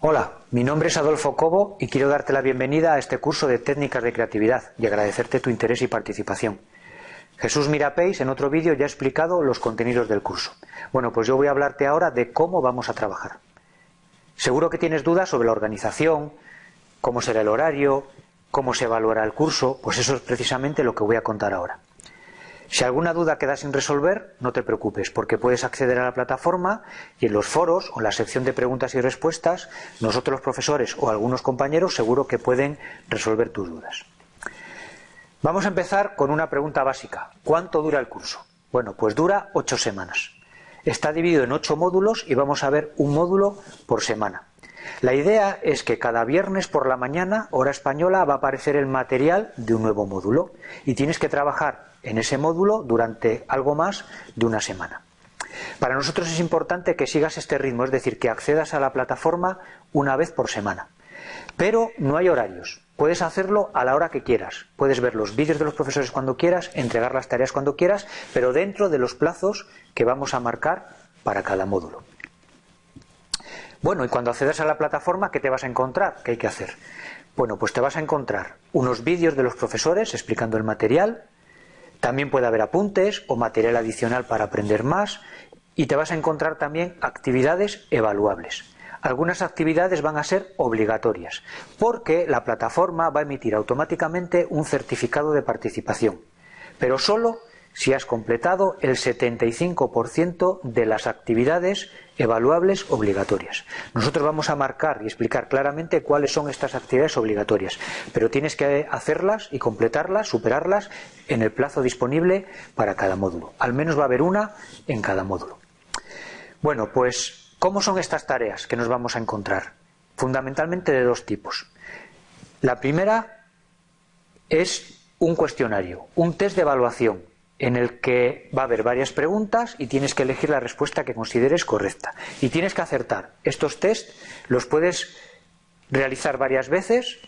Hola, mi nombre es Adolfo Cobo y quiero darte la bienvenida a este curso de técnicas de creatividad y agradecerte tu interés y participación. Jesús Mirapéis en otro vídeo ya ha explicado los contenidos del curso. Bueno, pues yo voy a hablarte ahora de cómo vamos a trabajar. Seguro que tienes dudas sobre la organización, cómo será el horario, cómo se evaluará el curso, pues eso es precisamente lo que voy a contar ahora. Si alguna duda queda sin resolver, no te preocupes, porque puedes acceder a la plataforma y en los foros o en la sección de preguntas y respuestas, nosotros los profesores o algunos compañeros seguro que pueden resolver tus dudas. Vamos a empezar con una pregunta básica. ¿Cuánto dura el curso? Bueno, pues dura ocho semanas. Está dividido en ocho módulos y vamos a ver un módulo por semana. La idea es que cada viernes por la mañana, hora española, va a aparecer el material de un nuevo módulo y tienes que trabajar en ese módulo durante algo más de una semana. Para nosotros es importante que sigas este ritmo, es decir, que accedas a la plataforma una vez por semana. Pero no hay horarios. Puedes hacerlo a la hora que quieras. Puedes ver los vídeos de los profesores cuando quieras, entregar las tareas cuando quieras, pero dentro de los plazos que vamos a marcar para cada módulo. Bueno, y cuando accedas a la plataforma, ¿qué te vas a encontrar? ¿Qué hay que hacer? Bueno, pues te vas a encontrar unos vídeos de los profesores explicando el material, también puede haber apuntes o material adicional para aprender más y te vas a encontrar también actividades evaluables. Algunas actividades van a ser obligatorias porque la plataforma va a emitir automáticamente un certificado de participación, pero solo si has completado el 75% de las actividades evaluables obligatorias. Nosotros vamos a marcar y explicar claramente cuáles son estas actividades obligatorias, pero tienes que hacerlas y completarlas, superarlas en el plazo disponible para cada módulo. Al menos va a haber una en cada módulo. Bueno, pues, ¿cómo son estas tareas que nos vamos a encontrar? Fundamentalmente de dos tipos. La primera es un cuestionario, un test de evaluación en el que va a haber varias preguntas y tienes que elegir la respuesta que consideres correcta. Y tienes que acertar. Estos test los puedes realizar varias veces,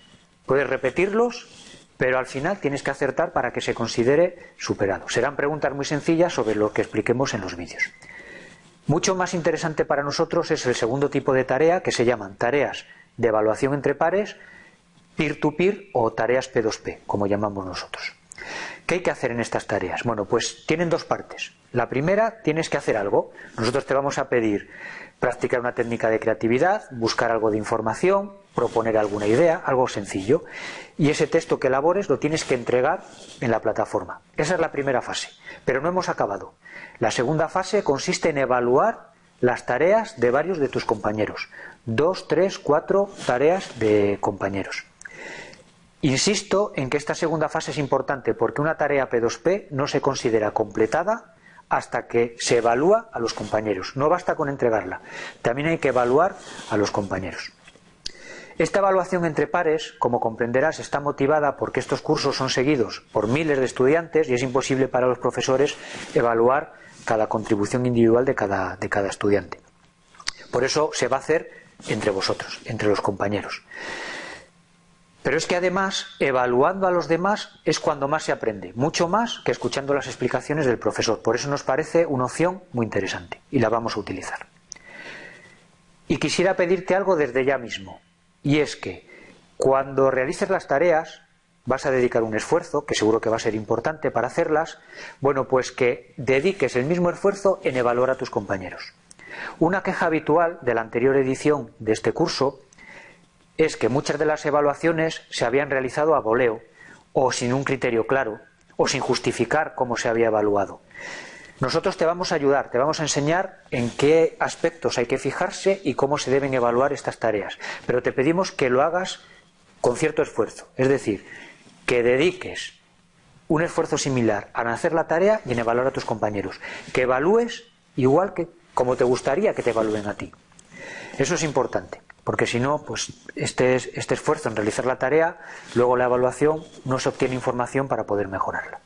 puedes repetirlos, pero al final tienes que acertar para que se considere superado. Serán preguntas muy sencillas sobre lo que expliquemos en los vídeos. Mucho más interesante para nosotros es el segundo tipo de tarea que se llaman tareas de evaluación entre pares, peer-to-peer o tareas P2P, como llamamos nosotros. ¿Qué hay que hacer en estas tareas? Bueno, pues tienen dos partes. La primera, tienes que hacer algo. Nosotros te vamos a pedir practicar una técnica de creatividad, buscar algo de información, proponer alguna idea, algo sencillo. Y ese texto que elabores lo tienes que entregar en la plataforma. Esa es la primera fase. Pero no hemos acabado. La segunda fase consiste en evaluar las tareas de varios de tus compañeros. Dos, tres, cuatro tareas de compañeros. Insisto en que esta segunda fase es importante porque una tarea P2P no se considera completada hasta que se evalúa a los compañeros. No basta con entregarla, también hay que evaluar a los compañeros. Esta evaluación entre pares, como comprenderás, está motivada porque estos cursos son seguidos por miles de estudiantes y es imposible para los profesores evaluar cada contribución individual de cada, de cada estudiante. Por eso se va a hacer entre vosotros, entre los compañeros. Pero es que además, evaluando a los demás es cuando más se aprende, mucho más que escuchando las explicaciones del profesor. Por eso nos parece una opción muy interesante y la vamos a utilizar. Y quisiera pedirte algo desde ya mismo, y es que cuando realices las tareas, vas a dedicar un esfuerzo, que seguro que va a ser importante para hacerlas, bueno, pues que dediques el mismo esfuerzo en evaluar a tus compañeros. Una queja habitual de la anterior edición de este curso es que muchas de las evaluaciones se habían realizado a voleo o sin un criterio claro o sin justificar cómo se había evaluado. Nosotros te vamos a ayudar, te vamos a enseñar en qué aspectos hay que fijarse y cómo se deben evaluar estas tareas, pero te pedimos que lo hagas con cierto esfuerzo, es decir, que dediques un esfuerzo similar a hacer la tarea y en evaluar a tus compañeros, que evalúes igual que como te gustaría que te evalúen a ti. Eso es importante porque si no, pues este, este esfuerzo en realizar la tarea, luego la evaluación, no se obtiene información para poder mejorarla.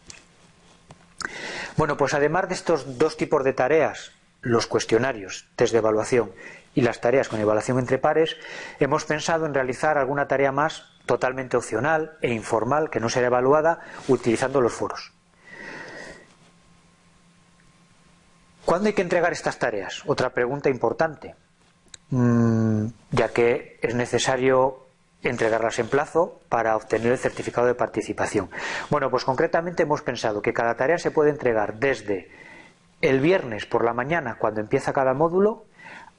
Bueno, pues además de estos dos tipos de tareas, los cuestionarios, test de evaluación y las tareas con evaluación entre pares, hemos pensado en realizar alguna tarea más totalmente opcional e informal que no será evaluada utilizando los foros. ¿Cuándo hay que entregar estas tareas? Otra pregunta importante. Mm, ya que es necesario entregarlas en plazo para obtener el certificado de participación. Bueno, pues concretamente hemos pensado que cada tarea se puede entregar desde el viernes por la mañana, cuando empieza cada módulo,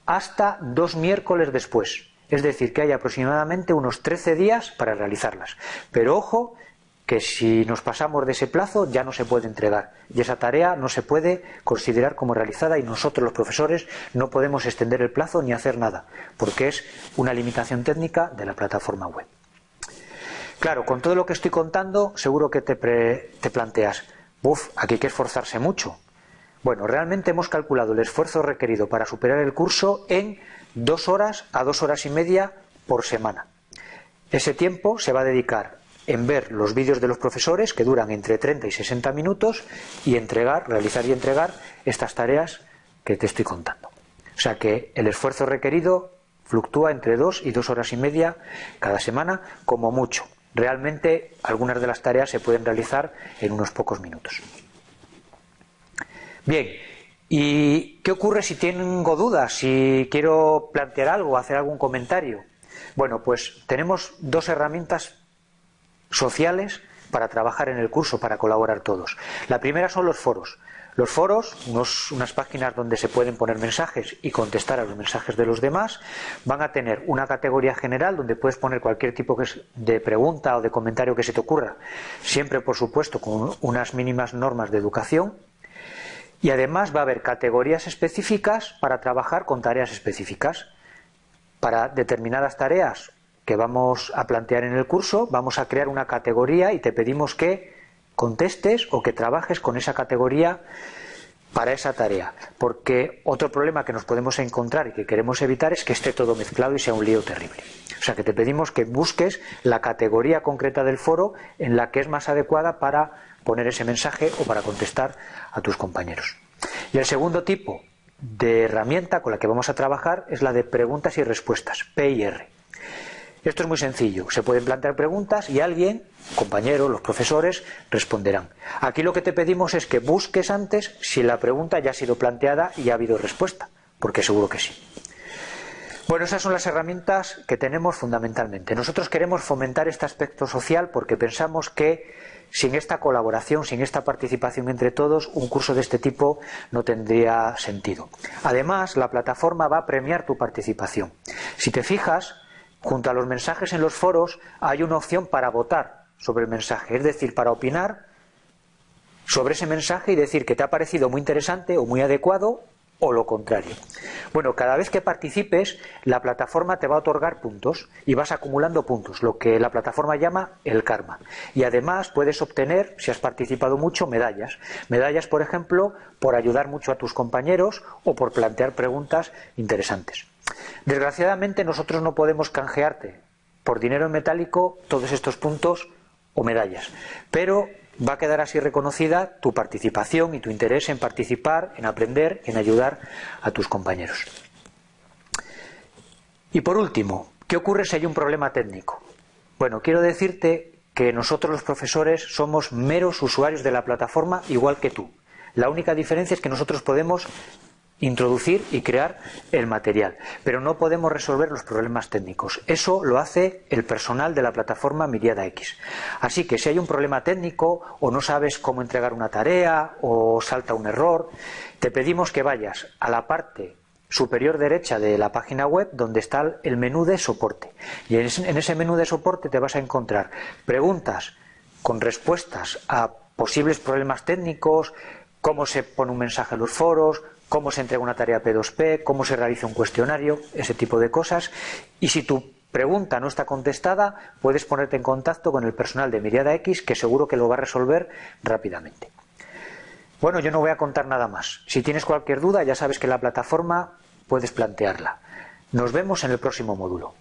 hasta dos miércoles después. Es decir, que hay aproximadamente unos 13 días para realizarlas. Pero ojo, que si nos pasamos de ese plazo ya no se puede entregar y esa tarea no se puede considerar como realizada y nosotros los profesores no podemos extender el plazo ni hacer nada porque es una limitación técnica de la plataforma web. Claro, con todo lo que estoy contando seguro que te, te planteas, uff, aquí hay que esforzarse mucho. Bueno, realmente hemos calculado el esfuerzo requerido para superar el curso en dos horas a dos horas y media por semana. Ese tiempo se va a dedicar en ver los vídeos de los profesores que duran entre 30 y 60 minutos y entregar, realizar y entregar estas tareas que te estoy contando. O sea que el esfuerzo requerido fluctúa entre dos y dos horas y media cada semana como mucho. Realmente algunas de las tareas se pueden realizar en unos pocos minutos. Bien, ¿y qué ocurre si tengo dudas, si quiero plantear algo, hacer algún comentario? Bueno, pues tenemos dos herramientas sociales para trabajar en el curso, para colaborar todos. La primera son los foros. Los foros, unas páginas donde se pueden poner mensajes y contestar a los mensajes de los demás, van a tener una categoría general donde puedes poner cualquier tipo de pregunta o de comentario que se te ocurra, siempre por supuesto con unas mínimas normas de educación. Y además va a haber categorías específicas para trabajar con tareas específicas. Para determinadas tareas que vamos a plantear en el curso, vamos a crear una categoría y te pedimos que contestes o que trabajes con esa categoría para esa tarea. Porque otro problema que nos podemos encontrar y que queremos evitar es que esté todo mezclado y sea un lío terrible. O sea que te pedimos que busques la categoría concreta del foro en la que es más adecuada para poner ese mensaje o para contestar a tus compañeros. Y el segundo tipo de herramienta con la que vamos a trabajar es la de preguntas y respuestas, PIR. Esto es muy sencillo. Se pueden plantear preguntas y alguien, compañero, los profesores, responderán. Aquí lo que te pedimos es que busques antes si la pregunta ya ha sido planteada y ha habido respuesta, porque seguro que sí. Bueno, esas son las herramientas que tenemos fundamentalmente. Nosotros queremos fomentar este aspecto social porque pensamos que sin esta colaboración, sin esta participación entre todos, un curso de este tipo no tendría sentido. Además, la plataforma va a premiar tu participación. Si te fijas, Junto a los mensajes en los foros hay una opción para votar sobre el mensaje, es decir, para opinar sobre ese mensaje y decir que te ha parecido muy interesante o muy adecuado o lo contrario. Bueno, cada vez que participes, la plataforma te va a otorgar puntos y vas acumulando puntos, lo que la plataforma llama el karma. Y además puedes obtener, si has participado mucho, medallas. Medallas, por ejemplo, por ayudar mucho a tus compañeros o por plantear preguntas interesantes. Desgraciadamente nosotros no podemos canjearte por dinero metálico todos estos puntos o medallas, pero va a quedar así reconocida tu participación y tu interés en participar, en aprender, en ayudar a tus compañeros. Y por último, ¿qué ocurre si hay un problema técnico? Bueno, quiero decirte que nosotros los profesores somos meros usuarios de la plataforma igual que tú. La única diferencia es que nosotros podemos introducir y crear el material. Pero no podemos resolver los problemas técnicos. Eso lo hace el personal de la plataforma Miriada X. Así que si hay un problema técnico o no sabes cómo entregar una tarea o salta un error, te pedimos que vayas a la parte superior derecha de la página web donde está el menú de soporte. Y en ese menú de soporte te vas a encontrar preguntas con respuestas a posibles problemas técnicos, cómo se pone un mensaje en los foros, cómo se entrega una tarea P2P, cómo se realiza un cuestionario, ese tipo de cosas. Y si tu pregunta no está contestada, puedes ponerte en contacto con el personal de Miriada X, que seguro que lo va a resolver rápidamente. Bueno, yo no voy a contar nada más. Si tienes cualquier duda, ya sabes que en la plataforma puedes plantearla. Nos vemos en el próximo módulo.